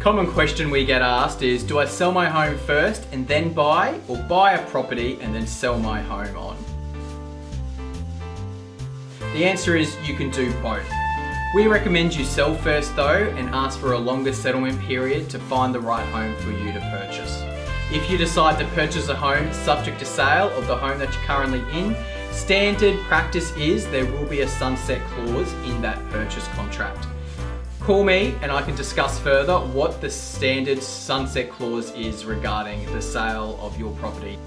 Common question we get asked is, do I sell my home first and then buy, or buy a property and then sell my home on? The answer is you can do both. We recommend you sell first though and ask for a longer settlement period to find the right home for you to purchase. If you decide to purchase a home subject to sale of the home that you're currently in, standard practice is there will be a sunset clause in that purchase contract. Call me and I can discuss further what the standard sunset clause is regarding the sale of your property.